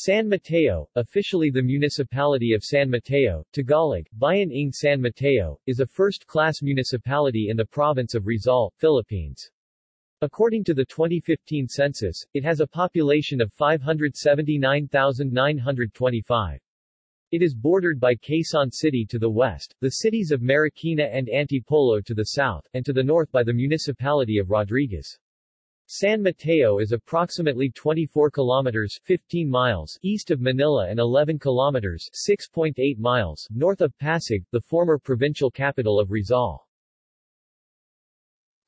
San Mateo, officially the municipality of San Mateo, Tagalog, Bayan ng San Mateo, is a first-class municipality in the province of Rizal, Philippines. According to the 2015 census, it has a population of 579,925. It is bordered by Quezon City to the west, the cities of Marikina and Antipolo to the south, and to the north by the municipality of Rodriguez. San Mateo is approximately 24 kilometers 15 miles east of Manila and 11 kilometers 6.8 miles north of Pasig, the former provincial capital of Rizal.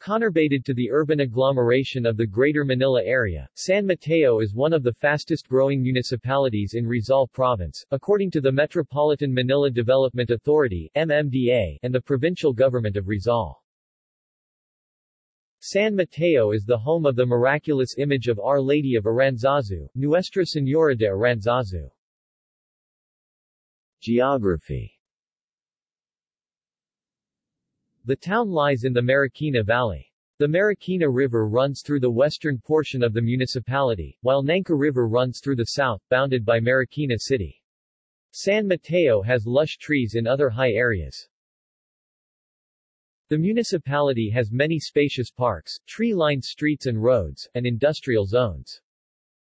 Conurbated to the urban agglomeration of the Greater Manila area, San Mateo is one of the fastest-growing municipalities in Rizal Province, according to the Metropolitan Manila Development Authority MMDA, and the provincial government of Rizal. San Mateo is the home of the miraculous image of Our Lady of Aranzazu, Nuestra Señora de Aranzazu. Geography The town lies in the Marikina Valley. The Marikina River runs through the western portion of the municipality, while Nangka River runs through the south, bounded by Marikina City. San Mateo has lush trees in other high areas. The municipality has many spacious parks, tree-lined streets and roads, and industrial zones.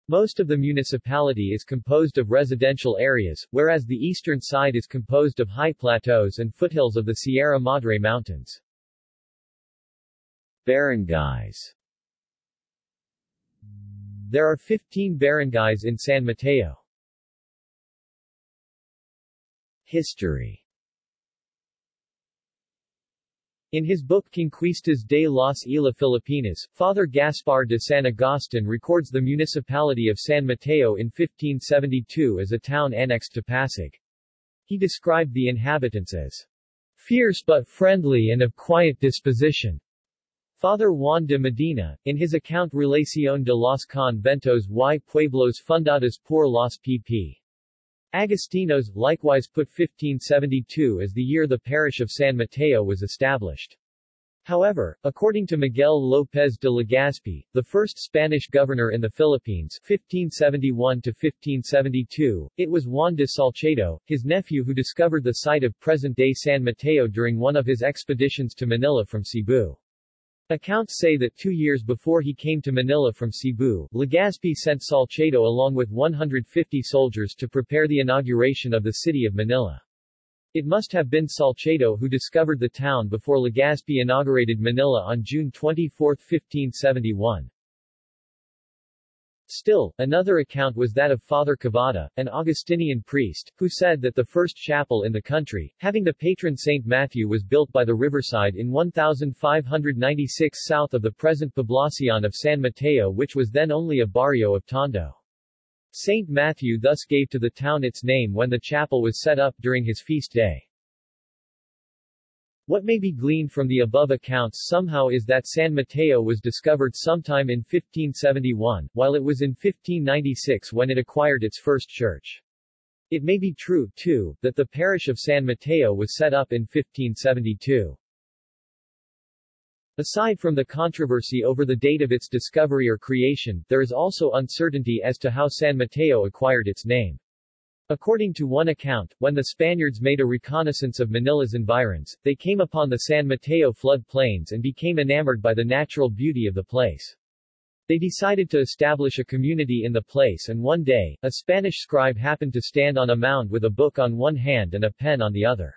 Most of the municipality is composed of residential areas, whereas the eastern side is composed of high plateaus and foothills of the Sierra Madre Mountains. Barangays There are 15 barangays in San Mateo. History in his book Conquistas de las Islas Filipinas, Father Gaspar de San Agustin records the municipality of San Mateo in 1572 as a town annexed to Pasig. He described the inhabitants as fierce but friendly and of quiet disposition. Father Juan de Medina, in his account Relación de los Conventos y Pueblos Fundados por los pp. Agostinos, likewise put 1572 as the year the parish of San Mateo was established. However, according to Miguel López de Legazpi, the first Spanish governor in the Philippines 1571-1572, it was Juan de Salcedo, his nephew who discovered the site of present-day San Mateo during one of his expeditions to Manila from Cebu. Accounts say that two years before he came to Manila from Cebu, Legazpi sent Salcedo along with 150 soldiers to prepare the inauguration of the city of Manila. It must have been Salcedo who discovered the town before Legazpi inaugurated Manila on June 24, 1571. Still, another account was that of Father Cavada, an Augustinian priest, who said that the first chapel in the country, having the patron Saint Matthew was built by the riverside in 1596 south of the present Poblacion of San Mateo which was then only a barrio of Tondo. Saint Matthew thus gave to the town its name when the chapel was set up during his feast day. What may be gleaned from the above accounts somehow is that San Mateo was discovered sometime in 1571, while it was in 1596 when it acquired its first church. It may be true, too, that the parish of San Mateo was set up in 1572. Aside from the controversy over the date of its discovery or creation, there is also uncertainty as to how San Mateo acquired its name. According to one account, when the Spaniards made a reconnaissance of Manila's environs, they came upon the San Mateo flood plains and became enamored by the natural beauty of the place. They decided to establish a community in the place and one day, a Spanish scribe happened to stand on a mound with a book on one hand and a pen on the other.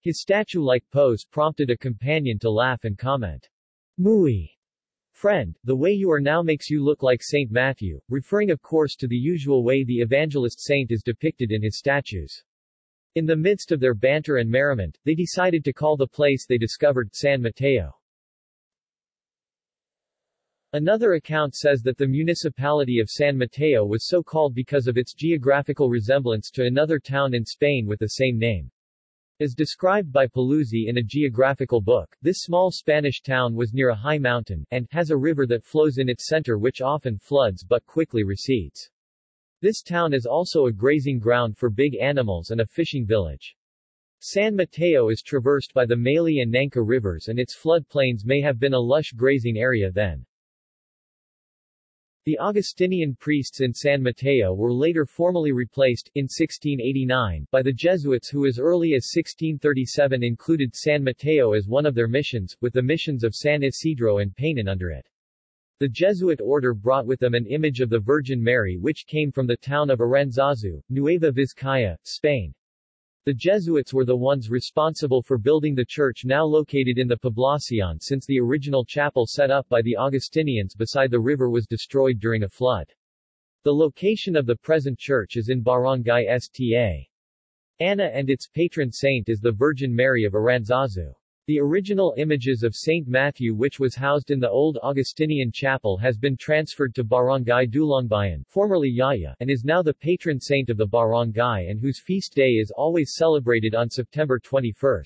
His statue-like pose prompted a companion to laugh and comment, Muy Friend, the way you are now makes you look like Saint Matthew, referring of course to the usual way the evangelist saint is depicted in his statues. In the midst of their banter and merriment, they decided to call the place they discovered San Mateo. Another account says that the municipality of San Mateo was so called because of its geographical resemblance to another town in Spain with the same name. As described by Paluzzi in a geographical book, this small Spanish town was near a high mountain, and has a river that flows in its center which often floods but quickly recedes. This town is also a grazing ground for big animals and a fishing village. San Mateo is traversed by the Mali and Nangka rivers and its floodplains may have been a lush grazing area then. The Augustinian priests in San Mateo were later formally replaced, in 1689, by the Jesuits who as early as 1637 included San Mateo as one of their missions, with the missions of San Isidro and Painan under it. The Jesuit order brought with them an image of the Virgin Mary which came from the town of Aranzazu, Nueva Vizcaya, Spain. The Jesuits were the ones responsible for building the church now located in the Poblacion since the original chapel set up by the Augustinians beside the river was destroyed during a flood. The location of the present church is in Barangay Sta. Ana and its patron saint is the Virgin Mary of Aranzazu. The original images of St. Matthew which was housed in the old Augustinian chapel has been transferred to Barangay Dulongbayan formerly Yaya, and is now the patron saint of the barangay and whose feast day is always celebrated on September 21.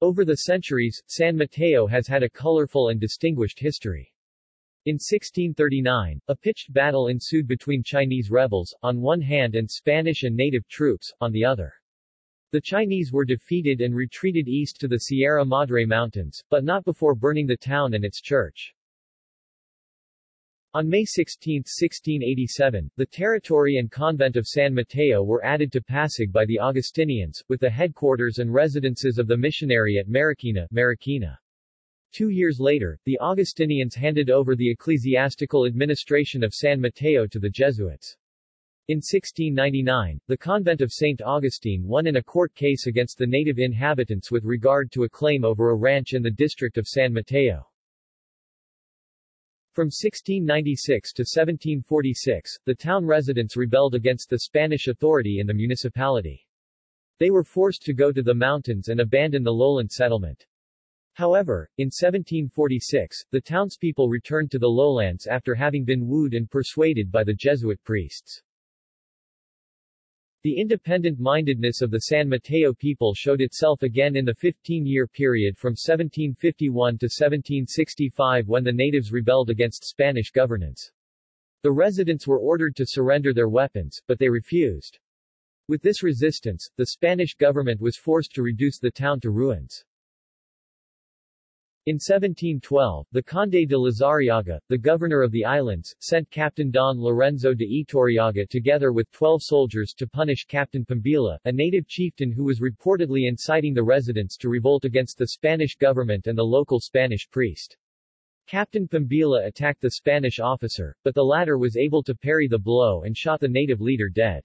Over the centuries, San Mateo has had a colorful and distinguished history. In 1639, a pitched battle ensued between Chinese rebels, on one hand and Spanish and native troops, on the other. The Chinese were defeated and retreated east to the Sierra Madre Mountains, but not before burning the town and its church. On May 16, 1687, the territory and convent of San Mateo were added to Pasig by the Augustinians, with the headquarters and residences of the missionary at Marikina, Marikina. Two years later, the Augustinians handed over the ecclesiastical administration of San Mateo to the Jesuits. In 1699, the convent of St. Augustine won in a court case against the native inhabitants with regard to a claim over a ranch in the district of San Mateo. From 1696 to 1746, the town residents rebelled against the Spanish authority in the municipality. They were forced to go to the mountains and abandon the lowland settlement. However, in 1746, the townspeople returned to the lowlands after having been wooed and persuaded by the Jesuit priests. The independent-mindedness of the San Mateo people showed itself again in the 15-year period from 1751 to 1765 when the natives rebelled against Spanish governance. The residents were ordered to surrender their weapons, but they refused. With this resistance, the Spanish government was forced to reduce the town to ruins. In 1712, the Conde de Lizarriaga, the governor of the islands, sent Captain Don Lorenzo de Iturriaga together with 12 soldiers to punish Captain Pambila, a native chieftain who was reportedly inciting the residents to revolt against the Spanish government and the local Spanish priest. Captain Pambila attacked the Spanish officer, but the latter was able to parry the blow and shot the native leader dead.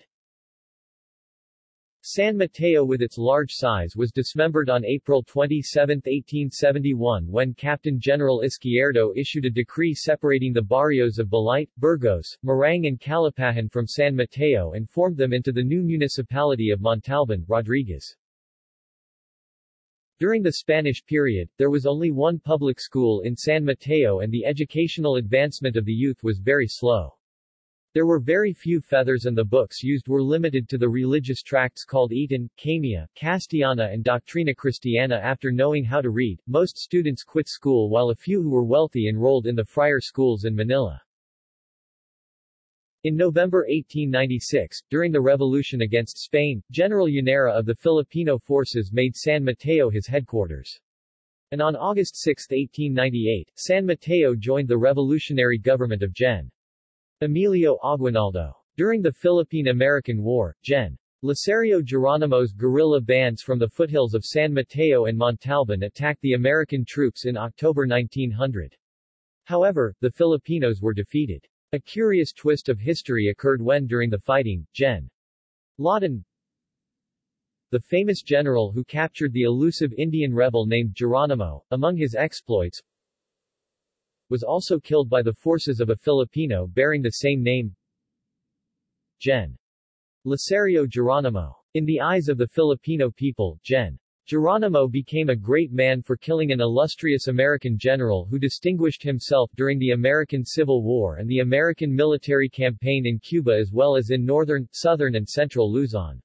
San Mateo with its large size was dismembered on April 27, 1871 when Captain General Izquierdo issued a decree separating the barrios of Balite, Burgos, Marang and Calapahan from San Mateo and formed them into the new municipality of Montalban, Rodriguez. During the Spanish period, there was only one public school in San Mateo and the educational advancement of the youth was very slow. There were very few feathers and the books used were limited to the religious tracts called Eton, Camia, Castellana and Doctrina Christiana after knowing how to read, most students quit school while a few who were wealthy enrolled in the friar schools in Manila. In November 1896, during the revolution against Spain, General Llanera of the Filipino forces made San Mateo his headquarters. And on August 6, 1898, San Mateo joined the revolutionary government of Gen. Emilio Aguinaldo. During the Philippine-American War, Gen. Licerio Geronimo's guerrilla bands from the foothills of San Mateo and Montalban attacked the American troops in October 1900. However, the Filipinos were defeated. A curious twist of history occurred when during the fighting, Gen. Lawton, the famous general who captured the elusive Indian rebel named Geronimo, among his exploits, was also killed by the forces of a Filipino bearing the same name, Gen. Licerio Geronimo. In the eyes of the Filipino people, Gen. Geronimo became a great man for killing an illustrious American general who distinguished himself during the American Civil War and the American military campaign in Cuba as well as in northern, southern and central Luzon.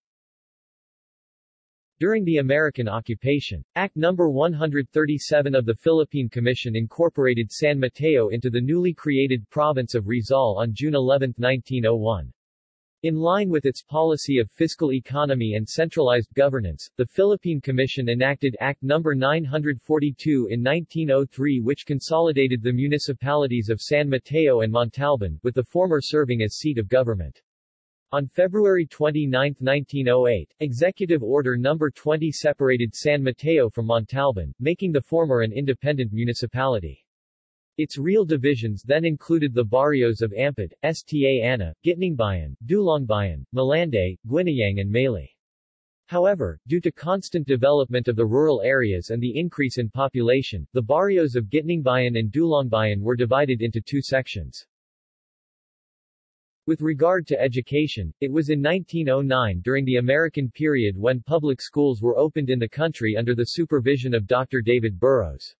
During the American occupation, Act No. 137 of the Philippine Commission incorporated San Mateo into the newly created province of Rizal on June 11, 1901. In line with its policy of fiscal economy and centralized governance, the Philippine Commission enacted Act No. 942 in 1903 which consolidated the municipalities of San Mateo and Montalban, with the former serving as seat of government. On February 29, 1908, Executive Order No. 20 separated San Mateo from Montalban, making the former an independent municipality. Its real divisions then included the barrios of Ampid, Sta Ana, Gitningbayan, Dulongbayan, Malanday, Guinayang and Malay. However, due to constant development of the rural areas and the increase in population, the barrios of Gitningbayan and Dulongbayan were divided into two sections. With regard to education, it was in 1909 during the American period when public schools were opened in the country under the supervision of Dr. David Barrows.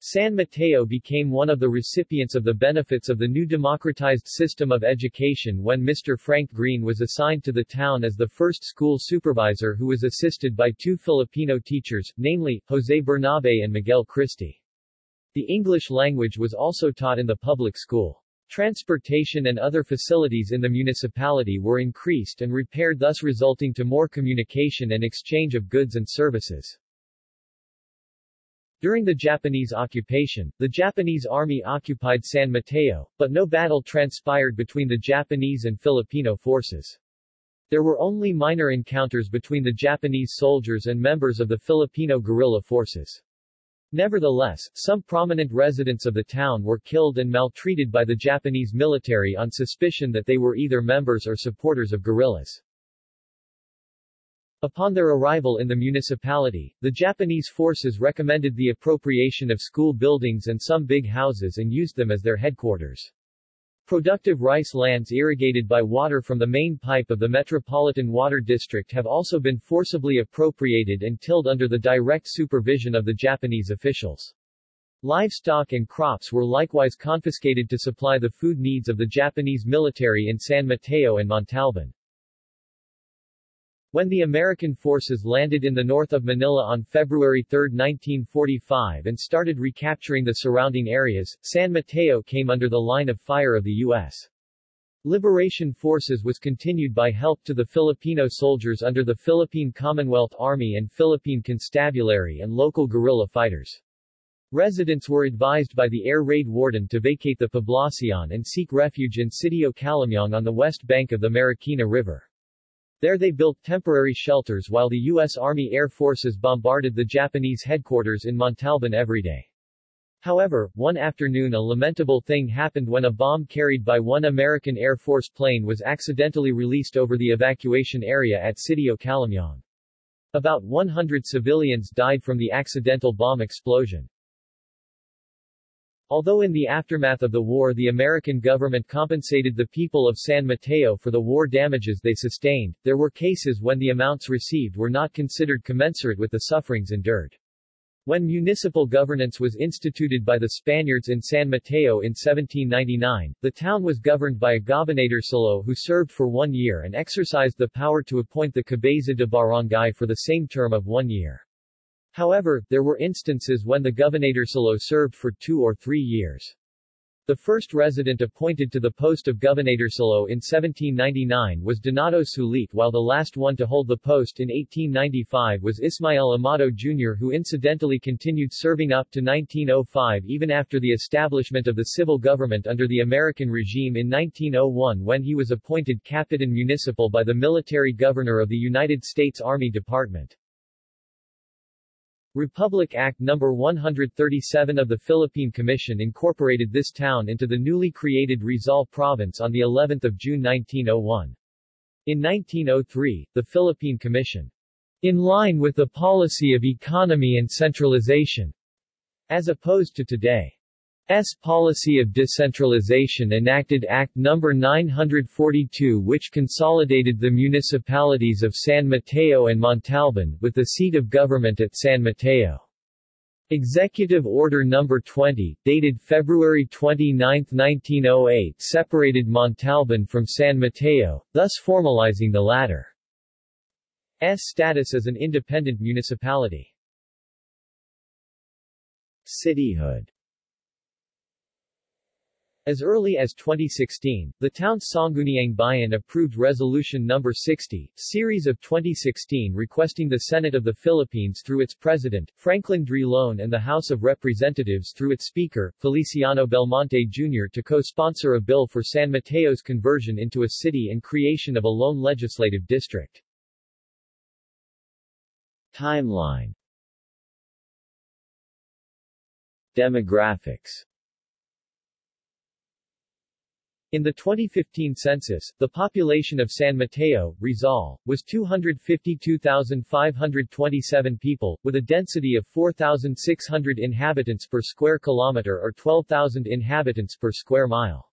San Mateo became one of the recipients of the benefits of the new democratized system of education when Mr. Frank Green was assigned to the town as the first school supervisor who was assisted by two Filipino teachers, namely, Jose Bernabe and Miguel Christie. The English language was also taught in the public school. Transportation and other facilities in the municipality were increased and repaired thus resulting to more communication and exchange of goods and services. During the Japanese occupation, the Japanese army occupied San Mateo, but no battle transpired between the Japanese and Filipino forces. There were only minor encounters between the Japanese soldiers and members of the Filipino guerrilla forces. Nevertheless, some prominent residents of the town were killed and maltreated by the Japanese military on suspicion that they were either members or supporters of guerrillas. Upon their arrival in the municipality, the Japanese forces recommended the appropriation of school buildings and some big houses and used them as their headquarters. Productive rice lands irrigated by water from the main pipe of the Metropolitan Water District have also been forcibly appropriated and tilled under the direct supervision of the Japanese officials. Livestock and crops were likewise confiscated to supply the food needs of the Japanese military in San Mateo and Montalban. When the American forces landed in the north of Manila on February 3, 1945 and started recapturing the surrounding areas, San Mateo came under the line of fire of the U.S. Liberation Forces was continued by help to the Filipino soldiers under the Philippine Commonwealth Army and Philippine Constabulary and local guerrilla fighters. Residents were advised by the air raid warden to vacate the poblacion and seek refuge in Sitio Calamyong on the west bank of the Marikina River. There they built temporary shelters while the U.S. Army Air Forces bombarded the Japanese headquarters in Montalban every day. However, one afternoon a lamentable thing happened when a bomb carried by one American Air Force plane was accidentally released over the evacuation area at Sitio Calamyong. About 100 civilians died from the accidental bomb explosion. Although in the aftermath of the war the American government compensated the people of San Mateo for the war damages they sustained, there were cases when the amounts received were not considered commensurate with the sufferings endured. When municipal governance was instituted by the Spaniards in San Mateo in 1799, the town was governed by a gobernadorcillo who served for one year and exercised the power to appoint the cabeza de barangay for the same term of one year. However, there were instances when the gobernadorcillo served for two or three years. The first resident appointed to the post of gobernadorcillo in 1799 was Donato Sulit while the last one to hold the post in 1895 was Ismael Amado Jr. who incidentally continued serving up to 1905 even after the establishment of the civil government under the American regime in 1901 when he was appointed Capitan Municipal by the military governor of the United States Army Department. Republic Act No. 137 of the Philippine Commission incorporated this town into the newly created Rizal Province on the 11th of June 1901. In 1903, the Philippine Commission, in line with the policy of economy and centralization, as opposed to today, S policy of decentralization enacted Act No. 942 which consolidated the municipalities of San Mateo and Montalban, with the seat of government at San Mateo. Executive Order No. 20, dated February 29, 1908 separated Montalban from San Mateo, thus formalizing the latter's status as an independent municipality. Cityhood As early as 2016, the town's Sangguniang Bayan approved Resolution No. 60, series of 2016 requesting the Senate of the Philippines through its President, Franklin Drilon and the House of Representatives through its Speaker, Feliciano Belmonte Jr. to co-sponsor a bill for San Mateo's conversion into a city and creation of a lone legislative district. Timeline Demographics in the 2015 census, the population of San Mateo, Rizal, was 252,527 people, with a density of 4,600 inhabitants per square kilometer or 12,000 inhabitants per square mile.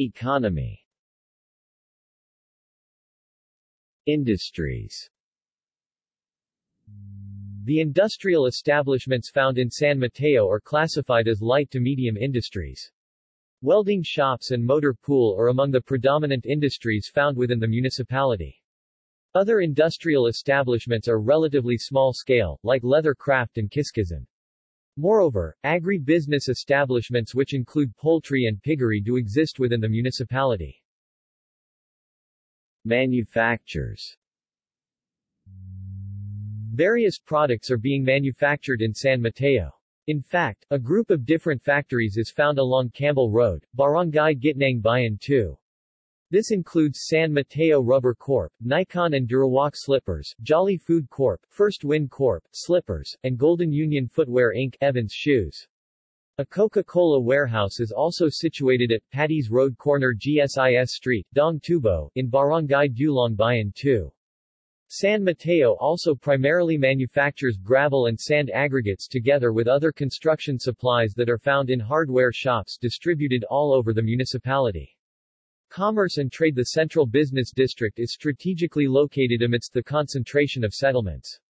Economy Industries the industrial establishments found in San Mateo are classified as light to medium industries. Welding shops and motor pool are among the predominant industries found within the municipality. Other industrial establishments are relatively small scale, like leather craft and kiskisan. Moreover, agri-business establishments which include poultry and piggery do exist within the municipality. Manufactures Various products are being manufactured in San Mateo. In fact, a group of different factories is found along Campbell Road, Barangay Gitnang Bayan 2. This includes San Mateo Rubber Corp., Nikon and Durawak Slippers, Jolly Food Corp., First Wind Corp., Slippers, and Golden Union Footwear Inc., Evans Shoes. A Coca-Cola warehouse is also situated at Patiis Road corner GSIS Street, Dong Tubo, in Barangay Dulong Bayan 2. San Mateo also primarily manufactures gravel and sand aggregates together with other construction supplies that are found in hardware shops distributed all over the municipality. Commerce and trade The central business district is strategically located amidst the concentration of settlements.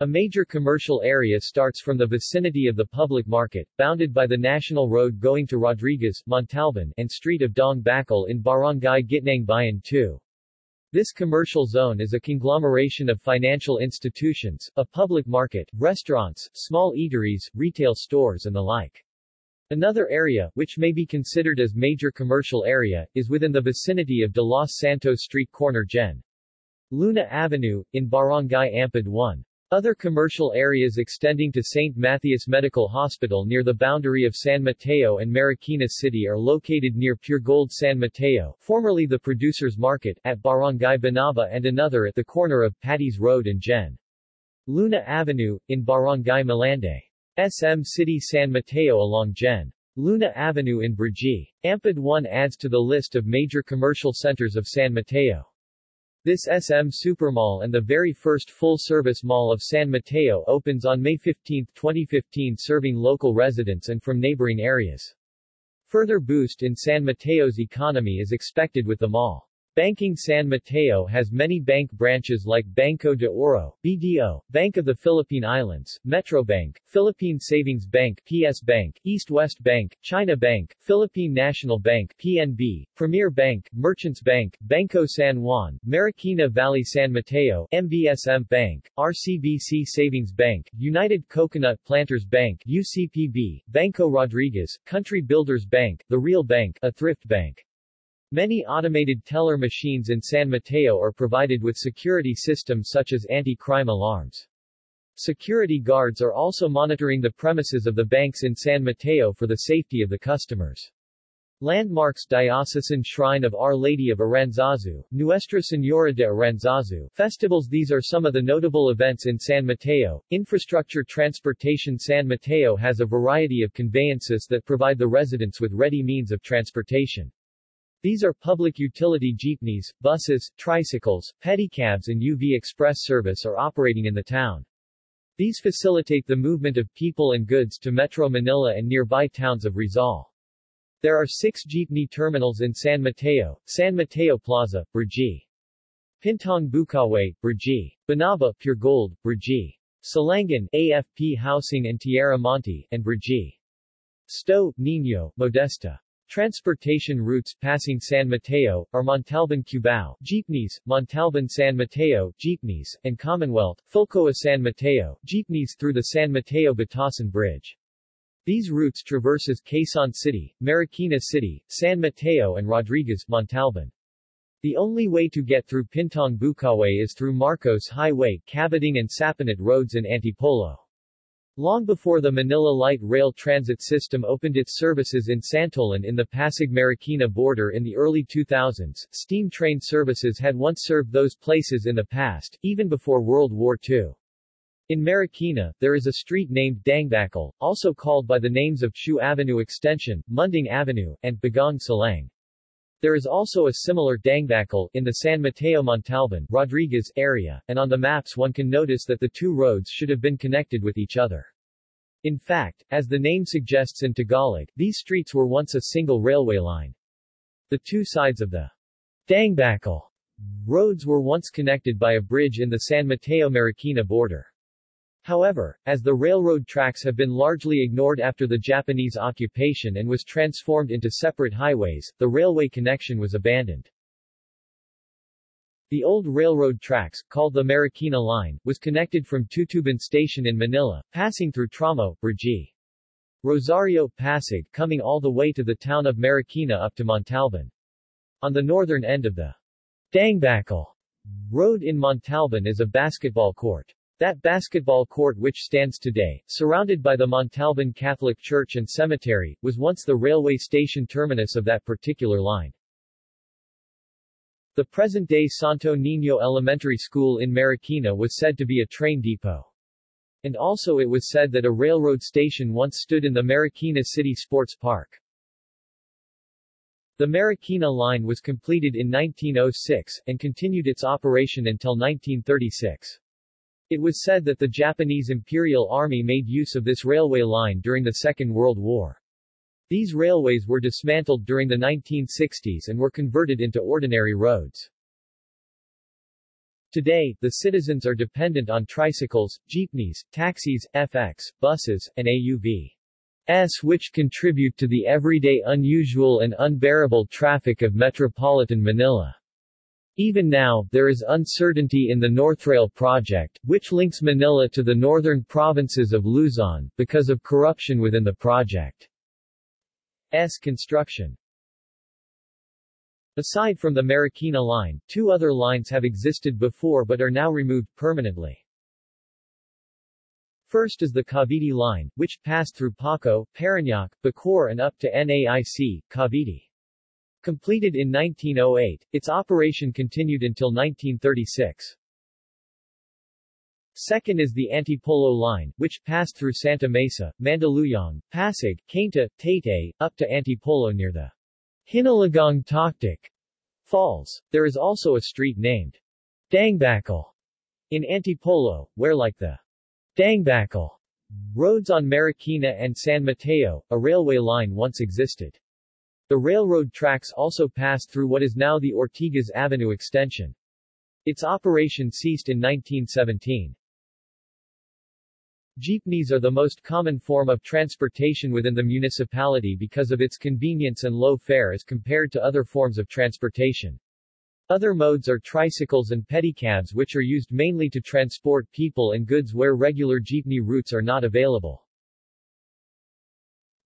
A major commercial area starts from the vicinity of the public market, bounded by the national road going to Rodriguez, Montalban, and street of Dong Bakal in Barangay Gitnang Bayan 2. This commercial zone is a conglomeration of financial institutions, a public market, restaurants, small eateries, retail stores and the like. Another area, which may be considered as major commercial area, is within the vicinity of De Los Santos Street corner Gen. Luna Avenue, in Barangay Ampid 1. Other commercial areas extending to St. Matthias Medical Hospital near the boundary of San Mateo and Marikina City are located near Pure Gold San Mateo, formerly the Producers Market, at Barangay Banaba and another at the corner of Patiis Road and Gen. Luna Avenue, in Barangay Malanday. SM City San Mateo along Gen. Luna Avenue in Brgy. Ampid 1 adds to the list of major commercial centers of San Mateo. This SM Supermall and the very first full-service mall of San Mateo opens on May 15, 2015 serving local residents and from neighboring areas. Further boost in San Mateo's economy is expected with the mall. Banking San Mateo has many bank branches like Banco de Oro, BDO, Bank of the Philippine Islands, Metrobank, Philippine Savings Bank, PS Bank, East West Bank, China Bank, Philippine National Bank, PNB, Premier Bank, Merchants Bank, Banco San Juan, Marikina Valley San Mateo, MBSM Bank, RCBC Savings Bank, United Coconut Planters Bank, UCPB, Banco Rodriguez, Country Builders Bank, The Real Bank, a thrift bank. Many automated teller machines in San Mateo are provided with security systems such as anti-crime alarms. Security guards are also monitoring the premises of the banks in San Mateo for the safety of the customers. Landmarks Diocesan Shrine of Our Lady of Aranzazu, Nuestra Señora de Aranzazu, festivals These are some of the notable events in San Mateo. Infrastructure Transportation San Mateo has a variety of conveyances that provide the residents with ready means of transportation. These are public utility jeepneys, buses, tricycles, pedicabs and UV express service are operating in the town. These facilitate the movement of people and goods to Metro Manila and nearby towns of Rizal. There are six jeepney terminals in San Mateo, San Mateo Plaza, Brgy. Pintong Bukawe, Brgy. Banaba, Pure Gold, Brgy. Silangan, AFP Housing and Tierra Monte, and Brgy. Sto, Nino, Modesta. Transportation routes passing San Mateo, are Montalban Cubao, Jeepneys, Montalban San Mateo, Jeepneys, and Commonwealth, Philcoa San Mateo, Jeepneys through the San Mateo Batasan Bridge. These routes traverses Quezon City, Marikina City, San Mateo and Rodriguez, Montalban. The only way to get through Pintong Bukawe is through Marcos Highway, Cabating and Sapinit roads in Antipolo. Long before the Manila Light Rail Transit System opened its services in Santolan in the Pasig-Marikina border in the early 2000s, steam train services had once served those places in the past, even before World War II. In Marikina, there is a street named Dangbakal, also called by the names of Chu Avenue Extension, Munding Avenue, and Bagong Salang. There is also a similar Dangbakal in the San Mateo Montalban Rodriguez area, and on the maps one can notice that the two roads should have been connected with each other. In fact, as the name suggests in Tagalog, these streets were once a single railway line. The two sides of the Dangbakal roads were once connected by a bridge in the San Mateo-Marikina border. However, as the railroad tracks have been largely ignored after the Japanese occupation and was transformed into separate highways, the railway connection was abandoned. The old railroad tracks, called the Marikina Line, was connected from Tutuban Station in Manila, passing through Tramo, Brgy. Rosario, Pasig, coming all the way to the town of Marikina up to Montalban. On the northern end of the Dangbakal road in Montalban is a basketball court. That basketball court which stands today, surrounded by the Montalban Catholic Church and Cemetery, was once the railway station terminus of that particular line. The present-day Santo Niño Elementary School in Marikina was said to be a train depot. And also it was said that a railroad station once stood in the Marikina City Sports Park. The Marikina line was completed in 1906, and continued its operation until 1936. It was said that the Japanese Imperial Army made use of this railway line during the Second World War. These railways were dismantled during the 1960s and were converted into ordinary roads. Today, the citizens are dependent on tricycles, jeepneys, taxis, FX, buses, and AUVs which contribute to the everyday unusual and unbearable traffic of metropolitan Manila. Even now, there is uncertainty in the Northrail project, which links Manila to the northern provinces of Luzon, because of corruption within the project's construction. Aside from the Marikina line, two other lines have existed before but are now removed permanently. First is the Cavite line, which passed through Paco, Parañaque, Bacoor and up to NAIC, Cavite. Completed in 1908, its operation continued until 1936. Second is the Antipolo line, which passed through Santa Mesa, Mandaluyong, Pasig, Cainta, Taytay, up to Antipolo near the Hinulugang Taktak Falls. There is also a street named Dangbakal in Antipolo, where like the Dangbakal roads on Marikina and San Mateo, a railway line once existed. The railroad tracks also passed through what is now the Ortigas Avenue extension. Its operation ceased in 1917. Jeepneys are the most common form of transportation within the municipality because of its convenience and low fare as compared to other forms of transportation. Other modes are tricycles and pedicabs which are used mainly to transport people and goods where regular jeepney routes are not available.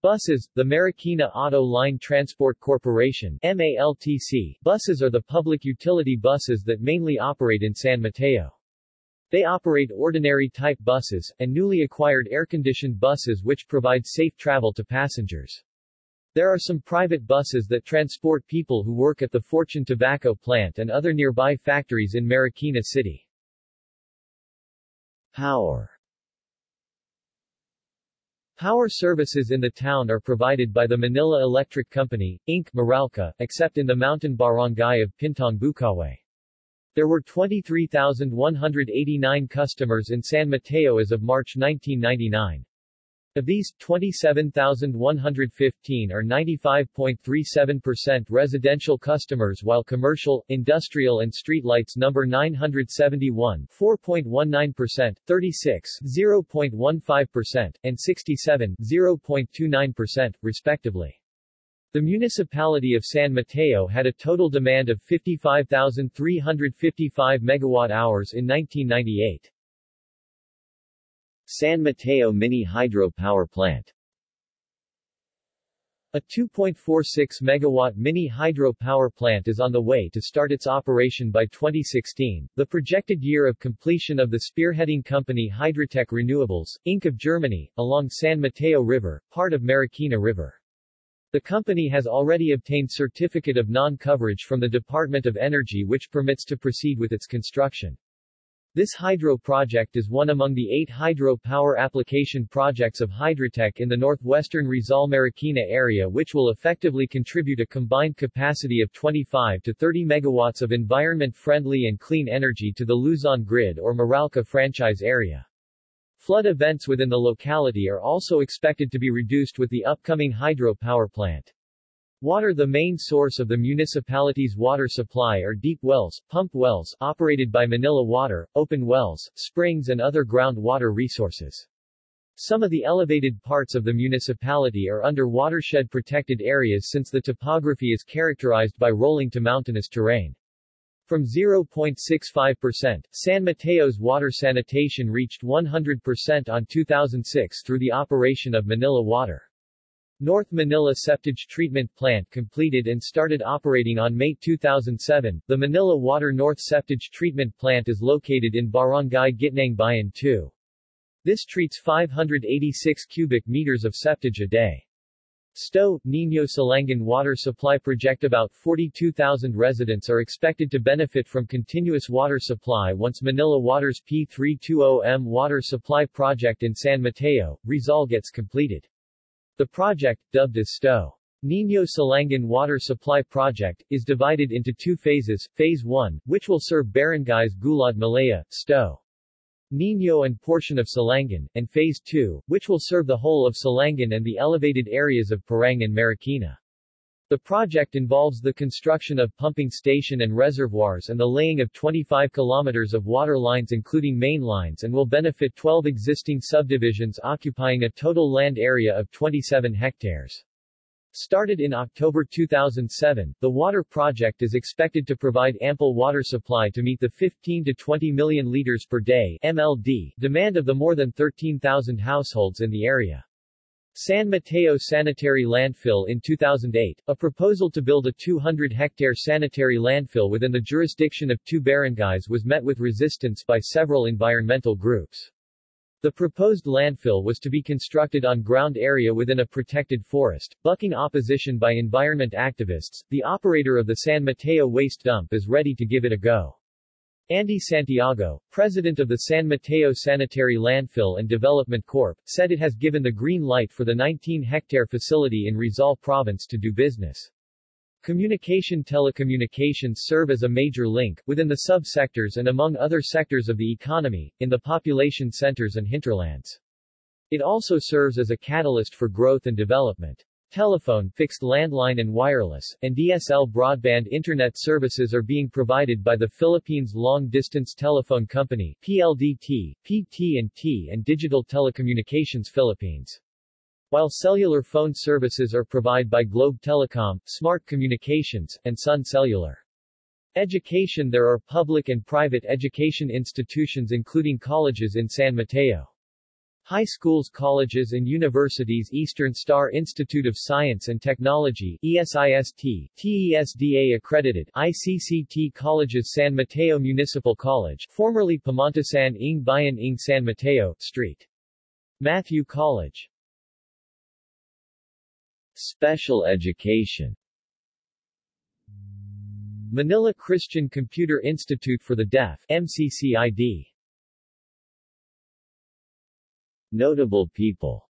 Buses, the Marikina Auto Line Transport Corporation MALTC, buses are the public utility buses that mainly operate in San Mateo. They operate ordinary type buses, and newly acquired air-conditioned buses which provide safe travel to passengers. There are some private buses that transport people who work at the Fortune Tobacco plant and other nearby factories in Marikina City. Power Power services in the town are provided by the Manila Electric Company, Inc. Meralco, except in the mountain barangay of Pintong Bukawe. There were 23,189 customers in San Mateo as of March 1999. Of these, 27,115 are 95.37% residential customers while commercial, industrial and streetlights number 971 4.19%, 36 0.15%, and 67 0.29%, respectively. The municipality of San Mateo had a total demand of 55,355 megawatt-hours in 1998. San Mateo Mini Hydro Power Plant A 2.46 megawatt mini hydro power plant is on the way to start its operation by 2016, the projected year of completion of the spearheading company Hydrotec Renewables, Inc. of Germany, along San Mateo River, part of Marikina River. The company has already obtained certificate of non-coverage from the Department of Energy which permits to proceed with its construction. This hydro project is one among the eight hydro power application projects of Hydrotech in the northwestern Rizal Marikina area which will effectively contribute a combined capacity of 25 to 30 megawatts of environment-friendly and clean energy to the Luzon grid or Meralco franchise area. Flood events within the locality are also expected to be reduced with the upcoming hydro power plant. Water The main source of the municipality's water supply are deep wells, pump wells, operated by Manila Water, open wells, springs and other groundwater resources. Some of the elevated parts of the municipality are under watershed-protected areas since the topography is characterized by rolling to mountainous terrain. From 0.65%, San Mateo's water sanitation reached 100% on 2006 through the operation of Manila Water. North Manila Septage Treatment Plant completed and started operating on May 2007. The Manila Water North Septage Treatment Plant is located in Barangay Gitnang Bayan 2. This treats 586 cubic meters of septage a day. STO, Nino Silangan Water Supply Project About 42,000 residents are expected to benefit from continuous water supply once Manila Water's P320M water supply project in San Mateo, Rizal gets completed. The project, dubbed as STO. Nino Silangan Water Supply Project, is divided into two phases, Phase 1, which will serve barangays Gulod Malaya, Sto. Nino and portion of Silangan, and Phase 2, which will serve the whole of Silangan and the elevated areas of Parang and Marikina. The project involves the construction of pumping station and reservoirs and the laying of 25 kilometers of water lines including main lines and will benefit 12 existing subdivisions occupying a total land area of 27 hectares. Started in October 2007, the water project is expected to provide ample water supply to meet the 15 to 20 million liters per day MLD demand of the more than 13,000 households in the area. San Mateo Sanitary Landfill in 2008, a proposal to build a 200-hectare sanitary landfill within the jurisdiction of two barangays was met with resistance by several environmental groups. The proposed landfill was to be constructed on ground area within a protected forest, bucking opposition by environment activists. The operator of the San Mateo waste dump is ready to give it a go. Andy Santiago, president of the San Mateo Sanitary Landfill and Development Corp., said it has given the green light for the 19-hectare facility in Rizal Province to do business. Communication telecommunications serve as a major link, within the sub-sectors and among other sectors of the economy, in the population centers and hinterlands. It also serves as a catalyst for growth and development. Telephone, fixed landline and wireless, and DSL broadband internet services are being provided by the Philippines Long Distance Telephone Company PLDT, PT&T and Digital Telecommunications Philippines. While cellular phone services are provided by Globe Telecom, Smart Communications, and Sun Cellular. Education There are public and private education institutions including colleges in San Mateo. High schools colleges and universities Eastern Star Institute of Science and Technology ESIST, TESDA accredited ICCT Colleges San Mateo Municipal College formerly Pamantasan ng Bayan ng San Mateo, St. Matthew College Special education. Manila Christian Computer Institute for the Deaf MCCID Notable people.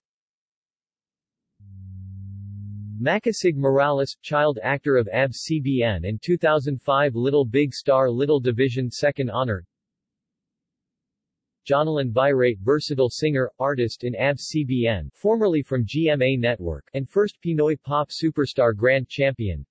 Makisig Morales, child actor of ABS-CBN and 2005 Little Big Star Little Division Second Honor Jonalyn Viray versatile singer, artist in ABS-CBN, formerly from GMA Network, and first Pinoy pop superstar grand champion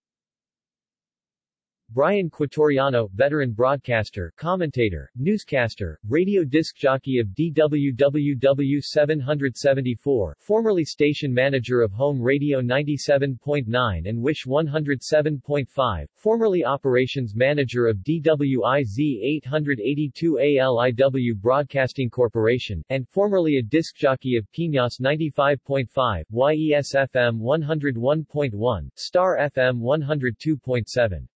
Brian Quatoriano, veteran broadcaster, commentator, newscaster, radio disc jockey of DWWW 774, formerly station manager of Home Radio 97.9 and Wish 107.5, formerly operations manager of DWIZ 882 ALIW Broadcasting Corporation, and formerly a disc jockey of Piñas 95.5, YES FM 101.1, Star FM 102.7.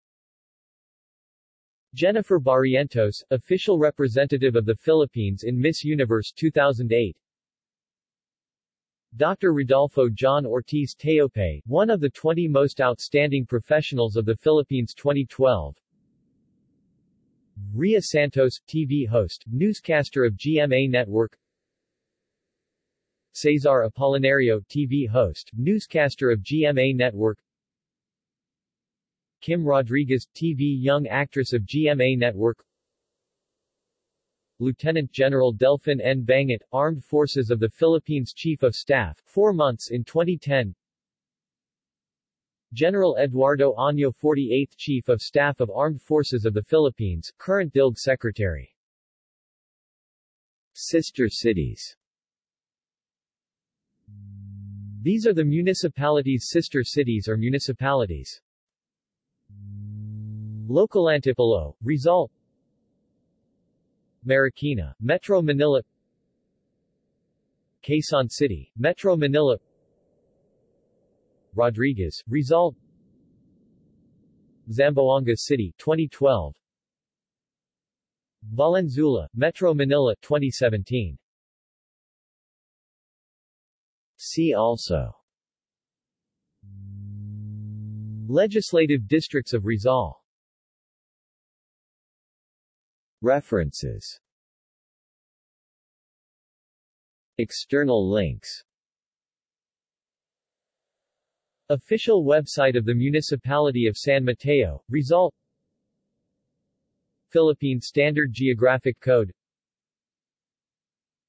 Jennifer Barrientos, official representative of the Philippines in Miss Universe 2008 Dr. Rodolfo John Ortiz Teope, one of the 20 most outstanding professionals of the Philippines 2012 Ria Santos, TV host, newscaster of GMA Network. Cesar Apolinario, TV host, newscaster of GMA Network Kim Rodriguez, TV young actress of GMA Network Lieutenant General Delfin N. Bangit, Armed Forces of the Philippines Chief of Staff, four months in 2010 General Eduardo Año 48th Chief of Staff of Armed Forces of the Philippines, current DILG Secretary Sister cities These are the municipalities' sister cities or municipalities. Local Antipolo, Rizal. Marikina, Metro Manila. Quezon City, Metro Manila. Rodriguez, Rizal. Zamboanga City, 2012 Valenzuela, Metro Manila, 2017 See also. Legislative districts of Rizal References. External links. Official website of the Municipality of San Mateo, Result. Philippine Standard Geographic Code.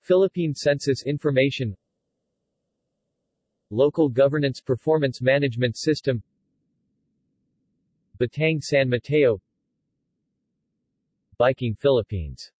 Philippine Census Information. Local Governance Performance Management System. Batang San Mateo Biking Philippines